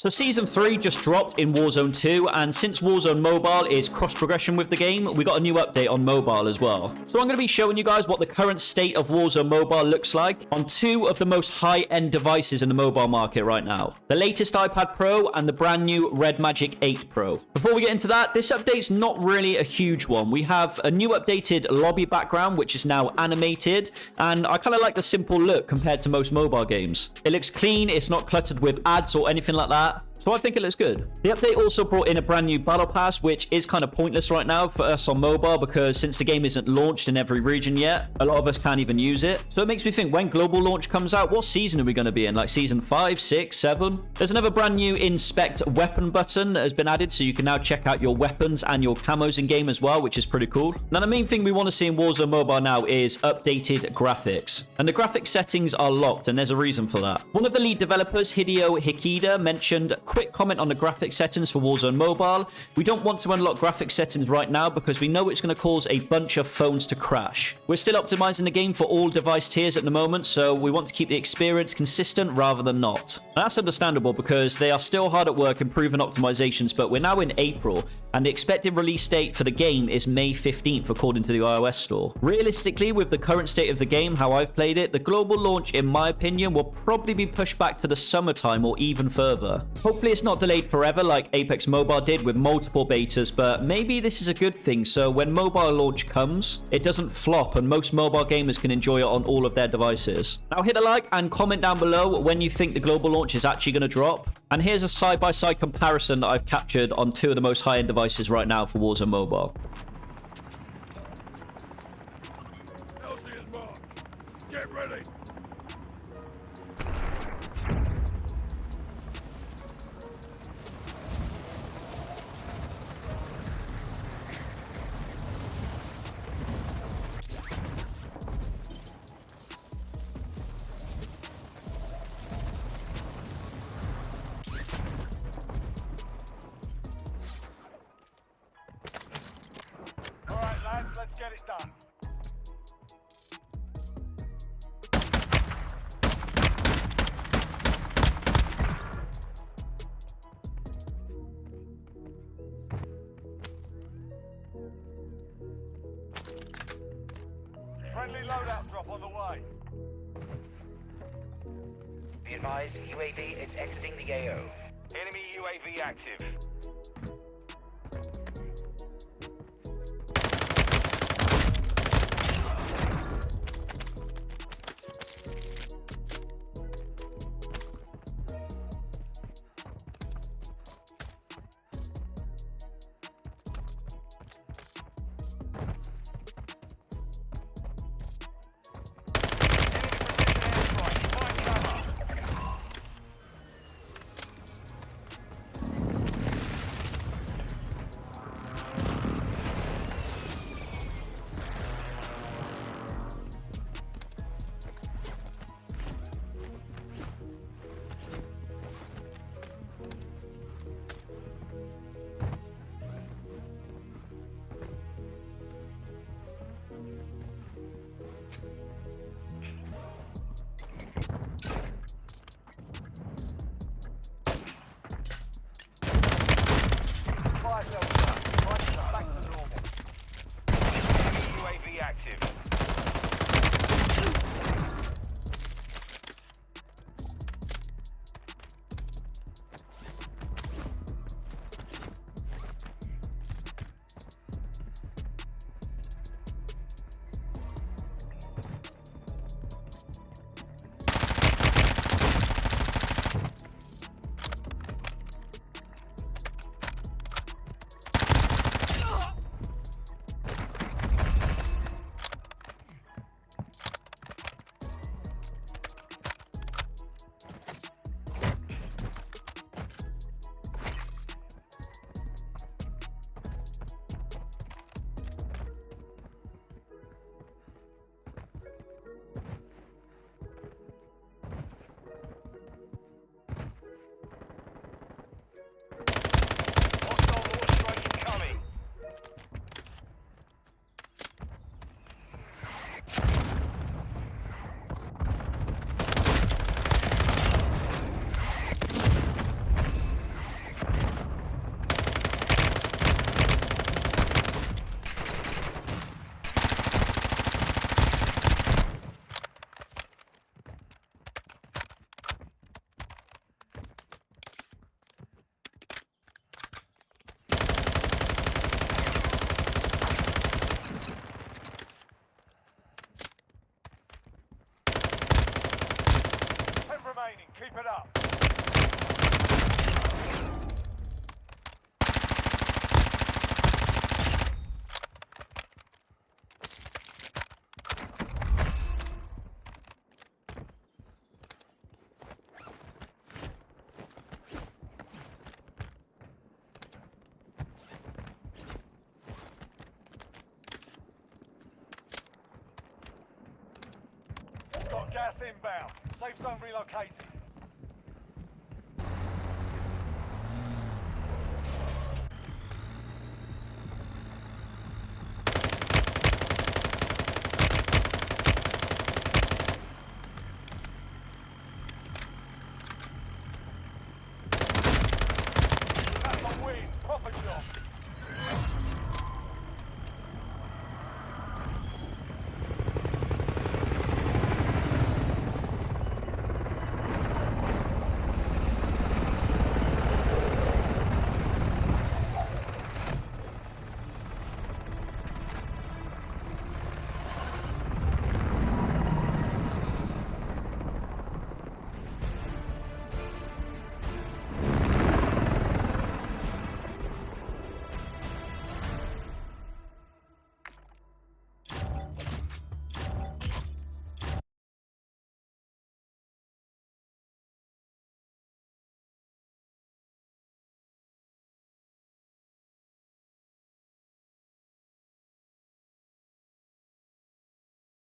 So Season 3 just dropped in Warzone 2, and since Warzone Mobile is cross-progression with the game, we got a new update on mobile as well. So I'm going to be showing you guys what the current state of Warzone Mobile looks like on two of the most high-end devices in the mobile market right now. The latest iPad Pro and the brand new Red Magic 8 Pro. Before we get into that, this update's not really a huge one. We have a new updated lobby background, which is now animated, and I kind of like the simple look compared to most mobile games. It looks clean, it's not cluttered with ads or anything like that. あ So I think it looks good. The update also brought in a brand new battle pass, which is kind of pointless right now for us on mobile because since the game isn't launched in every region yet, a lot of us can't even use it. So it makes me think when global launch comes out, what season are we going to be in? Like season 5, 6, 7? There's another brand new inspect weapon button that has been added, so you can now check out your weapons and your camos in game as well, which is pretty cool. Now the main thing we want to see in Warzone Mobile now is updated graphics. And the graphics settings are locked, and there's a reason for that. One of the lead developers, Hideo Hikida, mentioned quick comment on the graphic settings for Warzone Mobile. We don't want to unlock graphic settings right now because we know it's going to cause a bunch of phones to crash. We're still optimizing the game for all device tiers at the moment, so we want to keep the experience consistent rather than not. That's understandable because they are still hard at work improving optimizations, but we're now in April, and the expected release date for the game is May 15th according to the iOS store. Realistically, with the current state of the game, how I've played it, the global launch, in my opinion, will probably be pushed back to the summertime or even further. It's not delayed forever like Apex Mobile did with multiple betas, but maybe this is a good thing, so when mobile launch comes, it doesn't flop and most mobile gamers can enjoy it on all of their devices. Now hit a like and comment down below when you think the global launch is actually going to drop. And here's a side-by-side -side comparison that I've captured on two of the most high-end devices right now for Warzone Mobile. Get it done. Friendly loadout drop on the way. Be advised, UAV is exiting the AO. Enemy UAV active. Inbound. Safe zone relocated.